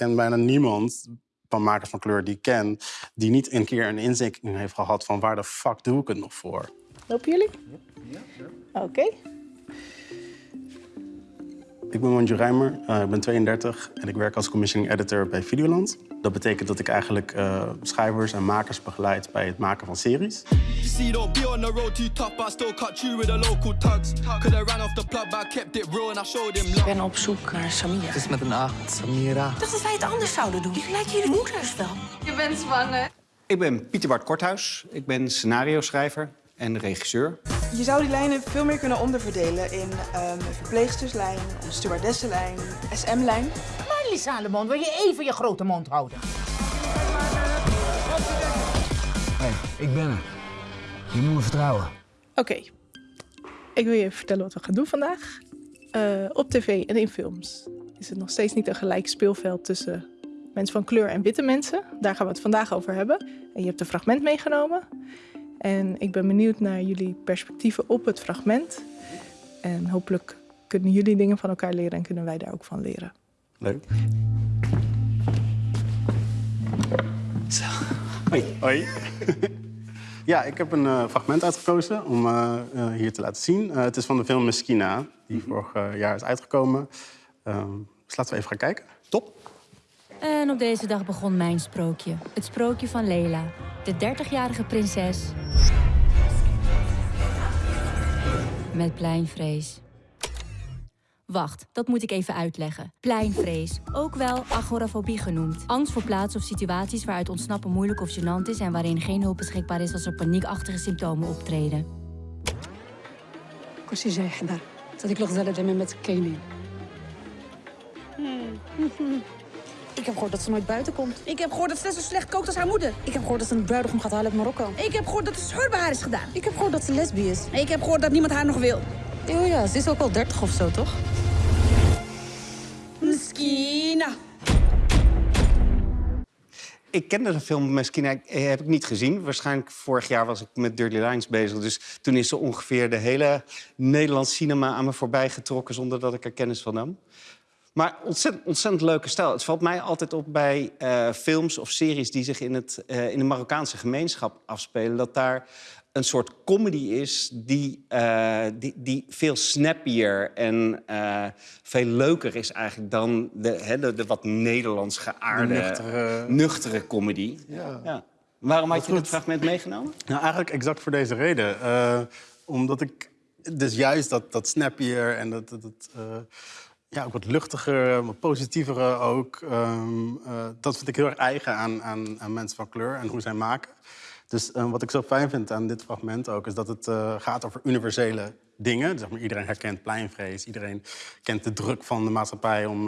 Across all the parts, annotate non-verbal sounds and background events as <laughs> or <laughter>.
ken bijna niemand van makers van kleur die ik ken... die niet een keer een inzicht heeft gehad van waar de fuck doe ik het nog voor. Lopen jullie? Oké. Ik ben Manju Rijmer, uh, ik ben 32 en ik werk als commissioning editor bij Videoland. Dat betekent dat ik eigenlijk uh, schrijvers en makers begeleid bij het maken van series. Ik ben op zoek naar Samira. Het is met een A, Samira. Ik dacht dat wij het anders zouden doen. Ik lijkt jullie moeders wel. Je bent zwanger. Ik ben Pieter Bart Korthuis. Ik ben scenario-schrijver en regisseur. Je zou die lijnen veel meer kunnen onderverdelen in um, een verpleegsterslijn, een stewardessenlijn, SM-lijn. Marlie Salomon, wil je even je grote mond houden? Hey, ik ben er. Je moet me vertrouwen. Oké. Ik wil je even vertellen wat we gaan doen vandaag. Uh, op tv en in films is het nog steeds niet een gelijk speelveld tussen mensen van kleur en witte mensen. Daar gaan we het vandaag over hebben. En je hebt een fragment meegenomen. En ik ben benieuwd naar jullie perspectieven op het fragment. En hopelijk kunnen jullie dingen van elkaar leren en kunnen wij daar ook van leren. Leuk. Zo. Hoi. Hoi. <laughs> ja, ik heb een uh, fragment uitgekozen om uh, uh, hier te laten zien. het is van de film Meskina, die vorig jaar is uitgekomen. dus laten we even gaan kijken. Top. En op deze dag begon mijn sprookje. Het sprookje van Lela, de 30-jarige prinses. Met pleinvrees. Wacht, dat moet ik even uitleggen. Pleinvrees, ook wel agorafobie genoemd. Angst voor plaatsen of situaties waaruit ontsnappen moeilijk of gênant is... en waarin geen hulp beschikbaar is als er paniekachtige symptomen optreden. كل جاي حدا صديق الغزالة دايما ما تكينين ik heb gehoord dat ze nooit buiten komt. Ik heb gehoord dat ze net zo slecht kookt als haar moeder. Ik heb gehoord dat ze een bruidegom gaat halen uit Marokko. Ik heb gehoord dat het scheur bij haar is gedaan. Ik heb gehoord dat ze lesbi is. Ik heb gehoord dat niemand haar nog wil. Oh ja, ze is ook al 30 of zo, toch? Meskina. Ik kende de film Meskina, heb ik niet gezien. Waarschijnlijk vorig jaar was ik met Dirty Lines bezig. Dus toen is ze ongeveer de hele Nederlands cinema aan me voorbij getrokken... zonder dat ik er kennis van nam. Maar ontzettend, ontzettend leuke stijl. Het valt mij altijd op bij uh, films of series die zich in, het, uh, in de Marokkaanse gemeenschap afspelen... dat daar een soort comedy is die, uh, die, die veel snappier en veel leuker is eigenlijk... dan de, he, de, de wat Nederlands geaarde, nuchtere, nuchtere comedy. Ja. Ja. Waarom had je dit fragment meegenomen? Nou, eigenlijk exact voor deze reden. omdat ik dus juist dat, dat snappier en dat... dat, dat ja, ook wat luchtiger, wat positiever ook. Um, uh, dat vind ik heel erg eigen aan, aan, aan, mensen van kleur en hoe zij maken. Dus uh, wat ik zo fijn vind aan dit fragment ook... is dat het uh, gaat over universele dingen. Zeg maar, iedereen herkent pleinvrees. Iedereen kent de druk van de maatschappij om,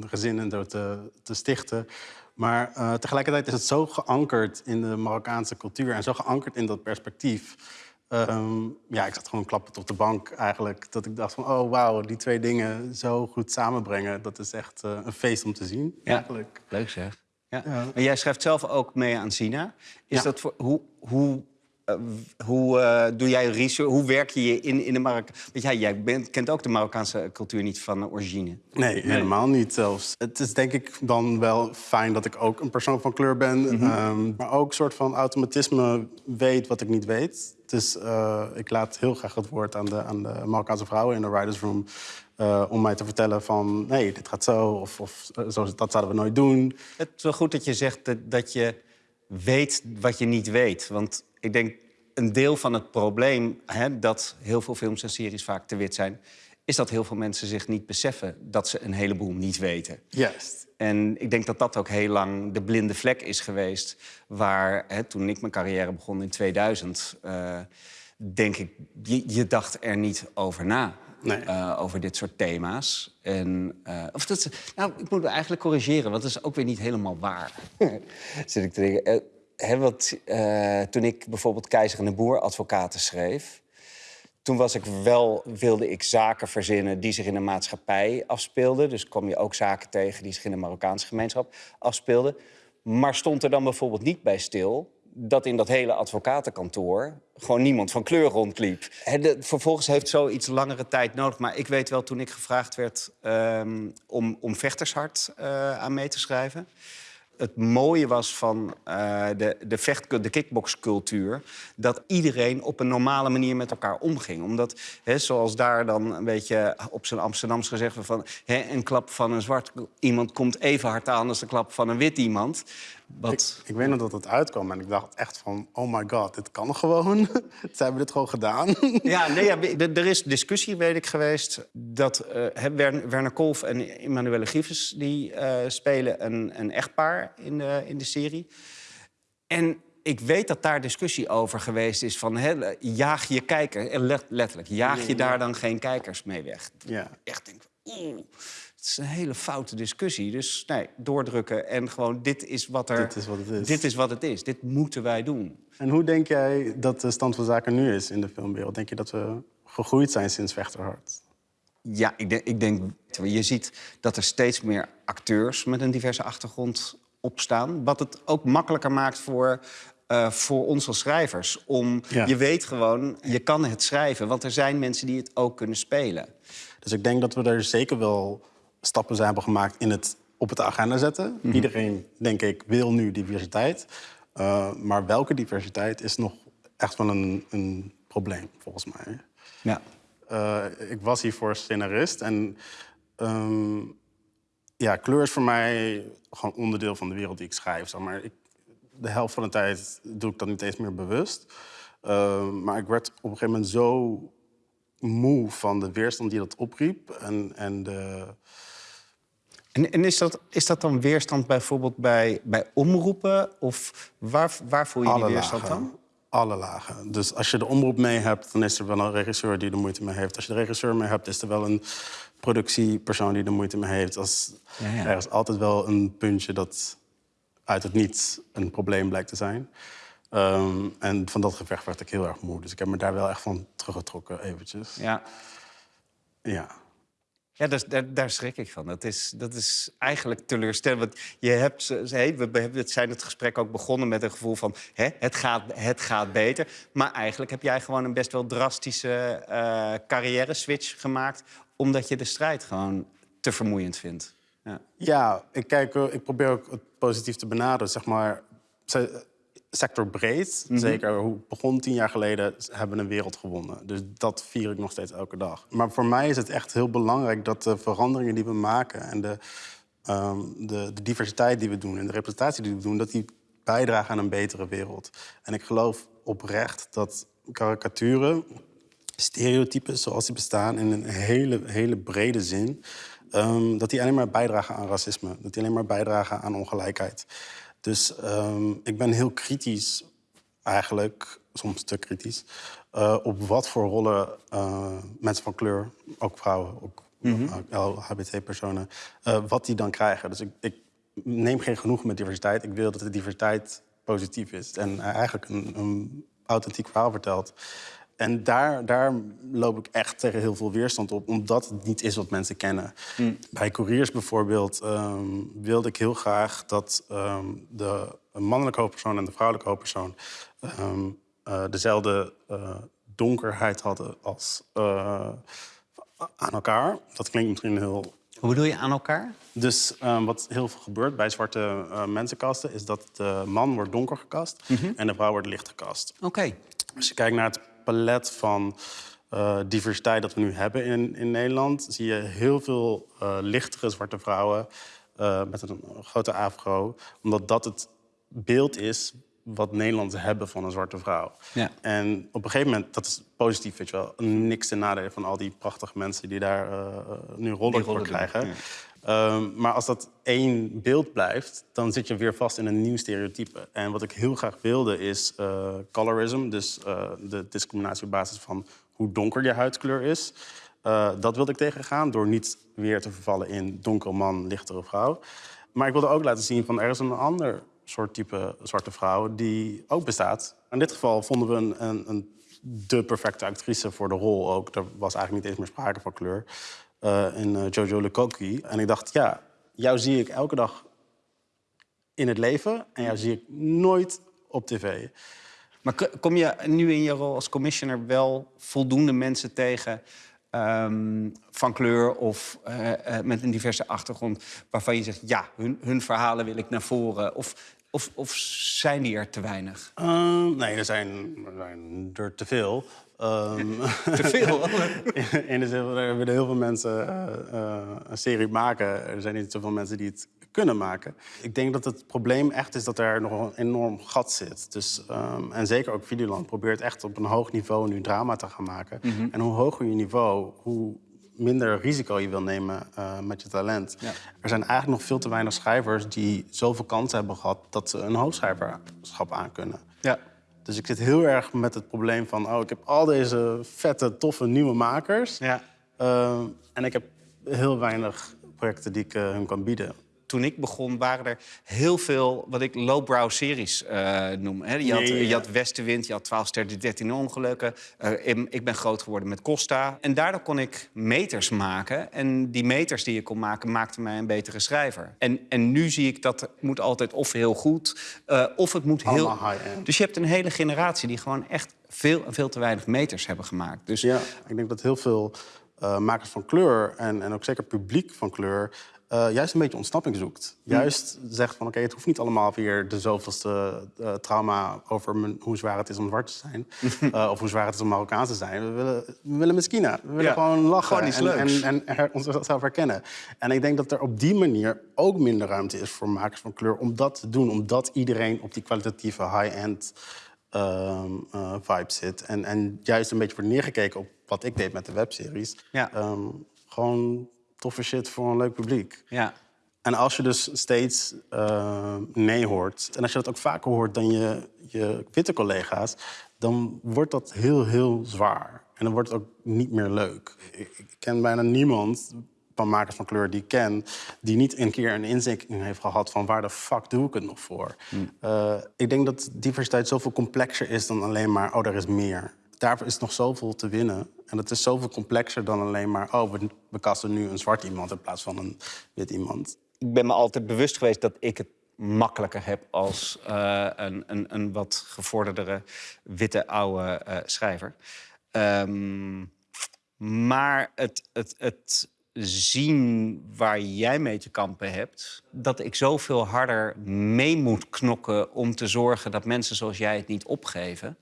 de gezinnen te, te stichten. Maar tegelijkertijd is het zo geankerd in de Marokkaanse cultuur... en zo geankerd in dat perspectief... Um, ja, ik zat gewoon klappend op de bank eigenlijk. Dat ik dacht van, oh wauw, die twee dingen zo goed samenbrengen. Dat is echt uh, een feest om te zien, ja. eigenlijk. Leuk zeg. Ja. ja. Maar jij schrijft zelf ook mee aan Sina. Is ja. dat voor, hoe, hoe, hoe uh, doe jij research? Hoe werk je in, in de Marok? Want ja, jij bent, kent ook de Marokkaanse cultuur niet van origine. Nee, nee, helemaal niet zelfs. Het is denk ik dan wel fijn dat ik ook een persoon van kleur ben. Mm -hmm. um, maar ook een soort van automatisme weet wat ik niet weet. Dus uh, ik laat heel graag het woord aan de, aan de Marokkaanse vrouwen in de writers room... Uh, om mij te vertellen van, nee, dit gaat zo, of, of zo, dat zouden we nooit doen. Het is wel goed dat je zegt dat, dat je weet wat je niet weet. Want ik denk, een deel van het probleem... Hè, dat heel veel films en series vaak te wit zijn... is dat heel veel mensen zich niet beseffen dat ze een heleboel niet weten. Juist. En ik denk dat dat ook heel lang de blinde vlek is geweest... waar, hè, toen ik mijn carrière begon in 2000... Uh, denk ik, je, je, dacht er niet over na. Nee. Uh, over dit soort thema's. En, uh, of dat, nou, ik moet me eigenlijk corrigeren, want dat is ook weer niet helemaal waar. <laughs> Zit ik te denken. He, wat, uh, toen ik bijvoorbeeld Keizer en de Boer advocaten schreef... toen was ik wel, wilde ik zaken verzinnen die zich in de maatschappij afspeelden. Dus kwam je ook zaken tegen die zich in de Marokkaanse gemeenschap afspeelden. Maar stond er dan bijvoorbeeld niet bij stil dat in dat hele advocatenkantoor gewoon niemand van kleur rondliep. Hè, vervolgens heeft zoiets langere tijd nodig. Maar ik weet wel, toen ik gevraagd werd ehm, om, om Vechtershart eh, aan mee te schrijven... Het mooie was van eh, de, de, vecht, de kickboxcultuur... dat iedereen op een normale manier met elkaar omging. Omdat, hè, zoals daar dan een beetje op zijn Amsterdams gezegd. Van, hè, een klap van een zwart iemand komt even hard aan als de klap van een wit iemand. Wat... Ik weet nog dat het uitkwam en ik dacht echt van... oh my god, dit kan gewoon. <laughs> Ze hebben dit gewoon gedaan. <laughs> Ja, nee, ja, <laughs> er is discussie, weet ik, geweest... dat hè, Werner, Kolf en Emanuele Grievers... die eh, spelen een, een echtpaar in de, in de serie. En ik weet dat daar discussie over geweest is van... Hè, jaag je kijker, eh, let- letterlijk, jaag je daar dan geen kijkers mee weg? Ja. Echt denk, oeh, het is een hele foute discussie. Dus nee, doordrukken en gewoon, dit is wat er... Dit is wat het is. Dit is wat het is, dit moeten wij doen. En hoe denk jij dat de stand van zaken nu is in de filmwereld? Denk je dat we gegroeid zijn sinds Vechterhart? Ja, ik denk, ik denk... Je ziet dat er steeds meer acteurs met een diverse achtergrond opstaan. Wat het ook makkelijker maakt voor, eh, voor ons als schrijvers. Om, Ja. Je weet gewoon, je kan het schrijven. Want er zijn mensen die het ook kunnen spelen. Dus ik denk dat we er zeker wel stappen zijn hebben gemaakt in het op het agenda zetten. Mhm. Iedereen, denk ik, wil nu diversiteit. Uh, maar welke diversiteit is nog echt wel een, een probleem, volgens mij. Ja. Uh, ik was hiervoor scenarist en ehm, ja, kleur is voor mij gewoon onderdeel van de wereld die ik schrijf. Zeg maar. ik, de helft van de tijd doe ik dat niet eens meer bewust. Uh, maar ik werd op een gegeven moment zo moe van de weerstand die dat opriep. En, en, de... en, en is, dat, is dat dan weerstand bijvoorbeeld bij, bij omroepen? Of waar, waar voel je Alle die weerstand lagen. dan? Alle lagen. Dus als je de omroep mee hebt, dan is er wel een regisseur die er moeite mee heeft. Als je de regisseur mee hebt, is er wel een productiepersoon die er moeite mee heeft. Als, Ja, ja. Er is altijd wel een puntje dat uit het niets een probleem blijkt te zijn. Um, en van dat gevecht werd ik heel erg moe. Dus ik heb me daar wel echt van teruggetrokken eventjes. Ja. Ja. Ja, daar, daar, daar schrik ik van. Dat is, dat is eigenlijk teleurstellend. Want je hebt, hey, we hebben- het zijn het gesprek ook begonnen met een gevoel van... Hè, het, gaat, het gaat beter. Maar eigenlijk heb jij gewoon een best wel drastische eh carrière-switch gemaakt... omdat je de strijd gewoon te vermoeiend vindt. Ja. Ja, ik, kijk, eh, ik probeer ook het positief te benaderen. Zeg maar, se- sectorbreed, Mhm. zeker hoe begon tien jaar geleden, hebben we een wereld gewonnen. Dus dat vier ik nog steeds elke dag. Maar voor mij is het echt heel belangrijk dat de veranderingen die we maken... en de, ehm, de, de diversiteit die we doen en de representatie die we doen... dat die bijdragen aan een betere wereld. En ik geloof oprecht dat karikaturen stereotypen zoals die bestaan in een hele, hele brede zin... ehm, dat die alleen maar bijdragen aan racisme. Dat die alleen maar bijdragen aan ongelijkheid. Dus ehm, ik ben heel kritisch, eigenlijk, soms te kritisch... eh, op wat voor rollen eh, mensen van kleur, ook vrouwen, ook LHBT-personen... eh, wat die dan krijgen. Dus ik, ik neem geen genoegen met diversiteit. Ik wil dat de diversiteit positief is en eigenlijk een, een authentiek verhaal vertelt. En daar, daar loop ik echt tegen heel veel weerstand op, omdat het niet is wat mensen kennen. Bij couriers bijvoorbeeld ehm, wilde ik heel graag dat ehm, de mannelijke hoofdpersoon en de vrouwelijke hoofdpersoon ehm, eh, dezelfde eh, donkerheid hadden als eh, aan elkaar. Dat klinkt misschien heel Hoe bedoel je aan elkaar? dus wat heel veel gebeurt bij zwarte mensenkasten... is dat de man wordt donker gekast en de vrouw wordt licht gekast. Oké. Als je kijkt naar het palet van uh, diversiteit dat we nu hebben in, in Nederland... zie je heel veel uh, lichtere zwarte vrouwen uh, met een grote afro. Omdat dat het beeld is wat Nederlanders hebben van een zwarte vrouw. Ja. En op een gegeven moment, dat is positief, weet je wel. Niks ten nadele van al die prachtige mensen die daar nu rollen voor krijgen. Um, maar als dat één beeld blijft, dan zit je weer vast in een nieuw stereotype. En wat ik heel graag wilde is uh, colorism, dus uh, de discriminatie op basis van hoe donker je huidskleur is. Uh, dat wilde ik tegengaan door niet weer te vervallen in donkere man, lichtere vrouw. Maar ik wilde ook laten zien van er is een ander soort type zwarte vrouw die ook bestaat. In dit geval vonden we een, een, een de perfecte actrice voor de rol ook. Er was eigenlijk niet eens meer sprake van kleur. Uh, in uh, Jojo Lukoki. En ik dacht, ja, jou zie ik elke dag in het leven. En jou zie ik nooit op tv. Maar kom je nu in je rol als commissioner wel voldoende mensen tegen ehm, van kleur of eh, eh, met een diverse achtergrond waarvan je zegt ja, hun, hun verhalen wil ik naar voren? Of, of, of zijn die er te weinig? Ehm, nee, er zijn, er zijn er te veel. Ehm, <laughs> Te veel? <laughs> in de zin van, er willen heel veel mensen eh, eh, een serie maken. Er zijn niet zoveel mensen die het kunnen maken. Ik denk dat het probleem echt is dat er nog een enorm gat zit. Dus, ehm, en zeker ook Videoland probeert echt op een hoog niveau nu drama te gaan maken. Mhm. En hoe hoger je niveau, hoe minder risico je wil nemen eh, met je talent. Ja. Er zijn eigenlijk nog veel te weinig schrijvers die zoveel kansen hebben gehad dat ze een hoofdschrijverschap aankunnen. Ja. Dus ik zit heel erg met het probleem van... oh, ik heb al deze vette, toffe nieuwe makers. Ja. Eh, en ik heb heel weinig projecten die ik eh, hun kan bieden. Toen ik begon waren er heel veel wat ik lowbrow series eh, noem. Hè. Je, had, ja, je had Westenwind, je had 12 sterren, 13 ongelukken. Eh, ik- ik ben groot geworden met Costa. En daardoor kon ik meters maken. En die meters die ik kon maken, maakten mij een betere schrijver. En, en nu zie ik dat het moet altijd of heel goed, eh, of het moet heel... Dus je hebt een hele generatie die gewoon echt veel en veel te weinig meters hebben gemaakt. Dus Ja, ik denk dat heel veel makers van kleur... En, en ook zeker publiek van kleur... eh, juist een beetje ontsnapping zoekt. Juist zegt van, oké, het hoeft niet allemaal weer de zoveelste eh, trauma... over mijn- hoe zwaar het is om zwart te zijn. <laughs> eh, of hoe zwaar het is om Marokkaans te zijn. We willen, we willen miskina. We willen Ja, gewoon lachen gewoon en, en, en her- onszelf herkennen. En ik denk dat er op die manier ook minder ruimte is voor makers van kleur... om dat te doen, omdat iedereen op die kwalitatieve high-end ehm, eh, vibe zit. En, en juist een beetje wordt neergekeken op wat ik deed met de webseries. Ja. Ehm, gewoon toffe shit voor een leuk publiek. ja, En als je dus steeds eh, nee hoort... en als je dat ook vaker hoort dan je, je witte collega's... dan wordt dat heel, heel zwaar. En dan wordt het ook niet meer leuk. Ik, ik ken bijna niemand van makers van kleur die ik ken... die niet een keer een inzichting heeft gehad van... waar de fuck doe ik het nog voor? Eh, ik denk dat diversiteit zoveel complexer is dan alleen maar... oh, er is meer. Daarvoor is nog zoveel te winnen. En het is zoveel complexer dan alleen maar... oh, we, we kasten nu een zwart iemand in plaats van een wit iemand. ik ben me altijd bewust geweest dat ik het makkelijker heb als eh, een, een, een wat gevorderdere witte oude eh, schrijver. Ehm, maar het, het, het zien waar jij mee te kampen hebt, dat ik zoveel harder mee moet knokken om te zorgen dat mensen zoals jij het niet opgeven.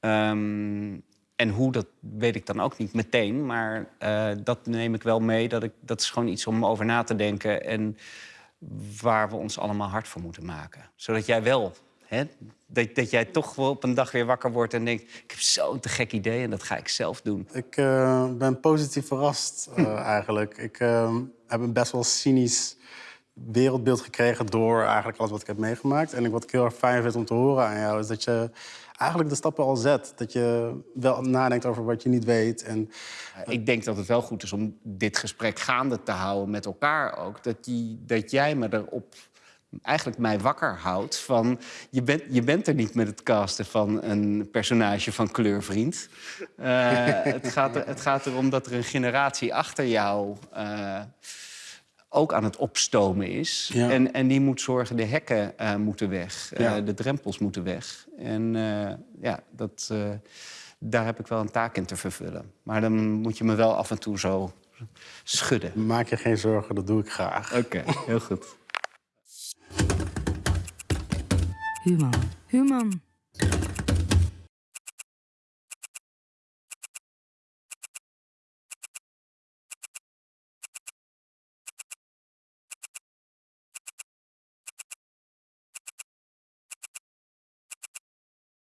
Ehm, en hoe, dat weet ik dan ook niet meteen. Maar eh, dat neem ik wel mee. Dat, ik, dat is gewoon iets om over na te denken. En waar we ons allemaal hard voor moeten maken. Zodat jij wel... Hè, dat, dat jij toch wel op een dag weer wakker wordt en denkt... ik heb zo'n te gek idee en dat ga ik zelf doen. Ik eh, ben positief verrast eh, <clears throat> eigenlijk. Ik heb een best wel cynisch wereldbeeld gekregen door eigenlijk alles wat ik heb meegemaakt. En ik- wat ik heel erg fijn vind om te horen aan jou is dat je eigenlijk de stappen al zet. Dat je wel nadenkt over wat je niet weet. En Ik denk dat het wel goed is om dit gesprek gaande te houden met elkaar ook. Dat, die, dat jij me erop eigenlijk mij wakker houdt van... Je bent, je bent er niet met het casten van een personage van kleurvriend. Eh, het, gaat het gaat erom dat er een generatie achter jou... eh, ook aan het opstomen is. Ja. En, en die moet zorgen, de hekken eh, moeten weg. eh, de drempels moeten weg. En eh, ja, dat, eh, daar heb ik wel een taak in te vervullen. Maar dan moet je me wel af en toe zo schudden. maak je geen zorgen, dat doe ik graag. Oké, <laughs> heel goed. Human. Human.